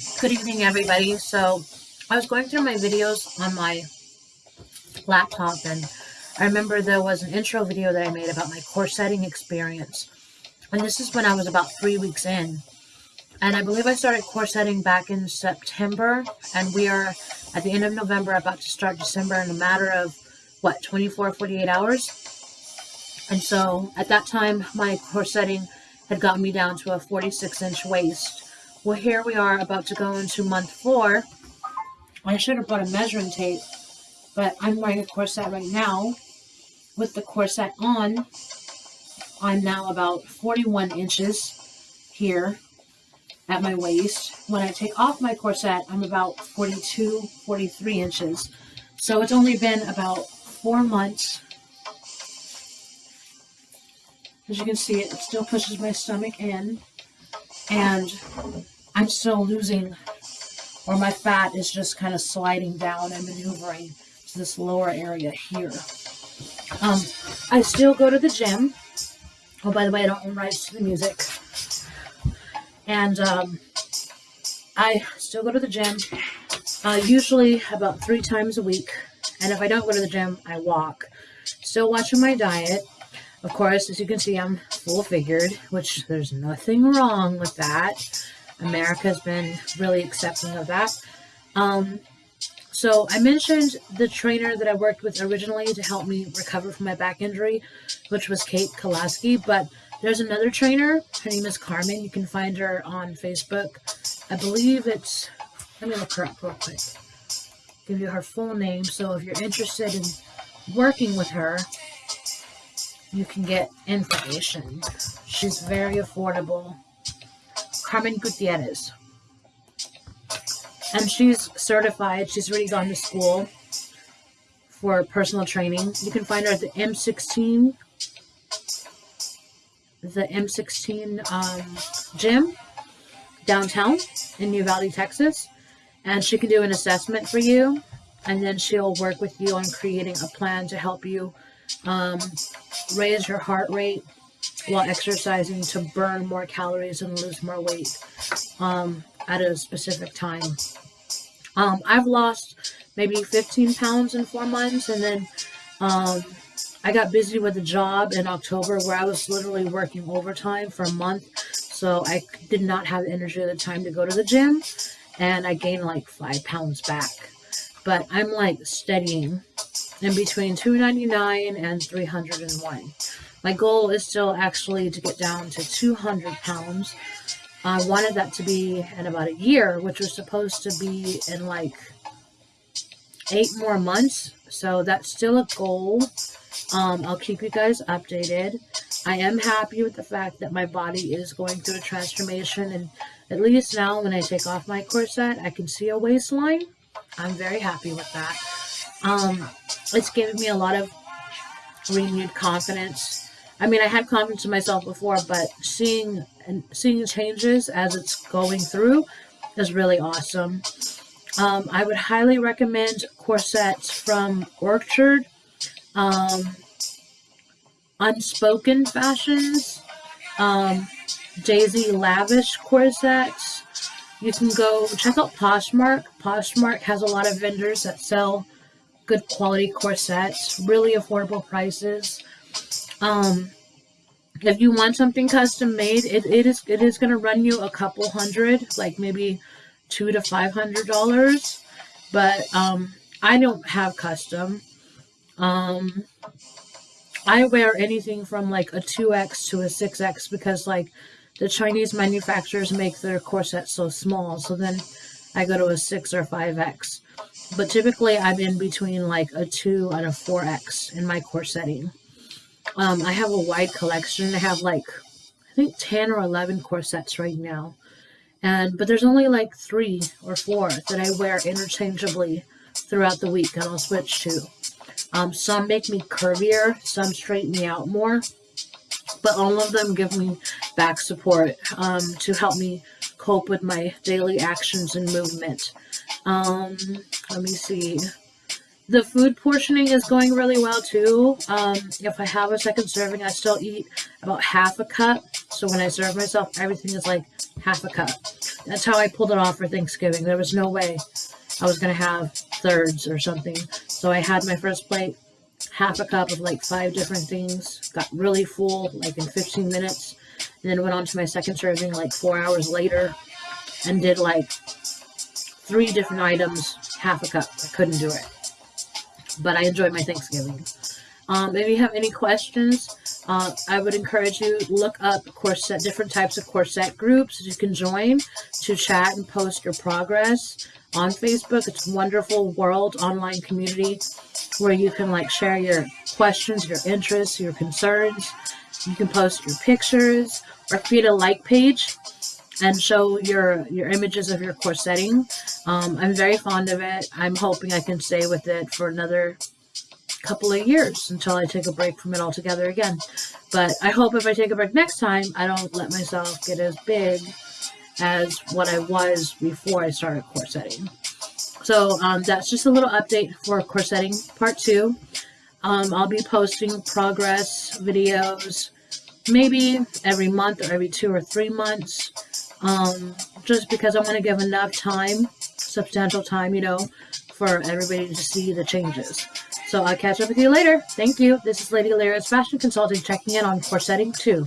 Good evening, everybody. So, I was going through my videos on my laptop, and I remember there was an intro video that I made about my corsetting experience. And this is when I was about three weeks in. And I believe I started corsetting back in September, and we are at the end of November, about to start December in a matter of, what, 24, 48 hours? And so, at that time, my corsetting had gotten me down to a 46 inch waist well, here we are about to go into month four. I should have brought a measuring tape, but I'm wearing a corset right now. With the corset on, I'm now about 41 inches here at my waist. When I take off my corset, I'm about 42, 43 inches. So it's only been about four months. As you can see, it still pushes my stomach in and I'm still losing, or my fat is just kind of sliding down and maneuvering to this lower area here. Um, I still go to the gym. Oh, by the way, I don't rights to the music. And um, I still go to the gym, uh, usually about three times a week. And if I don't go to the gym, I walk. Still watching my diet. Of course, as you can see, I'm full figured, which there's nothing wrong with that. America has been really accepting of that. Um, so I mentioned the trainer that I worked with originally to help me recover from my back injury, which was Kate Kolaski. But there's another trainer. Her name is Carmen. You can find her on Facebook. I believe it's, let me look her up real quick. Give you her full name. So if you're interested in working with her, you can get information. She's very affordable. Carmen Gutierrez. And she's certified. She's already gone to school for personal training. You can find her at the M16, the M16 um, gym downtown in New Valley, Texas. And she can do an assessment for you. And then she'll work with you on creating a plan to help you um, raise your heart rate while exercising to burn more calories and lose more weight um, at a specific time. Um, I've lost maybe 15 pounds in four months, and then um, I got busy with a job in October where I was literally working overtime for a month, so I did not have the energy or the time to go to the gym, and I gained like five pounds back. But I'm like steadying in between 299 and 301. My goal is still actually to get down to 200 pounds. I wanted that to be in about a year, which was supposed to be in like eight more months. So that's still a goal. Um, I'll keep you guys updated. I am happy with the fact that my body is going through a transformation. And at least now when I take off my corset, I can see a waistline. I'm very happy with that. Um, it's given me a lot of renewed confidence I mean, I had confidence in myself before, but seeing and seeing changes as it's going through is really awesome. Um, I would highly recommend corsets from Orchard, um, Unspoken Fashions, um, Daisy Lavish corsets. You can go check out Poshmark. Poshmark has a lot of vendors that sell good quality corsets, really affordable prices. Um, if you want something custom made, it, it is it is gonna run you a couple hundred, like maybe two to five hundred dollars. But um, I don't have custom. Um, I wear anything from like a 2X to a 6X because like the Chinese manufacturers make their corsets so small. So then I go to a 6 or 5X. But typically I'm in between like a 2 and a 4X in my corsetting. Um, I have a wide collection. I have like, I think 10 or 11 corsets right now. And, but there's only like three or four that I wear interchangeably throughout the week and I'll switch to. Um, some make me curvier, some straighten me out more, but all of them give me back support um, to help me cope with my daily actions and movement. Um, let me see. The food portioning is going really well too. Um, if I have a second serving, I still eat about half a cup. So when I serve myself, everything is like half a cup. that's how I pulled it off for Thanksgiving. There was no way I was gonna have thirds or something. So I had my first plate, half a cup of like five different things, got really full like in 15 minutes, and then went on to my second serving like four hours later and did like three different items, half a cup. I couldn't do it. But I enjoyed my Thanksgiving. Um, if you have any questions, uh, I would encourage you look up corset, different types of corset groups that you can join to chat and post your progress on Facebook. It's a wonderful world online community where you can like share your questions, your interests, your concerns. You can post your pictures or create a like page and show your your images of your corsetting. Um, I'm very fond of it. I'm hoping I can stay with it for another couple of years until I take a break from it altogether again. But I hope if I take a break next time, I don't let myself get as big as what I was before I started corsetting. So um, that's just a little update for corsetting part two. Um, I'll be posting progress videos maybe every month or every two or three months um, just because I want to give enough time, substantial time, you know, for everybody to see the changes. So I'll catch up with you later. Thank you. This is Lady Lyra's Fashion Consulting checking in on corsetting 2.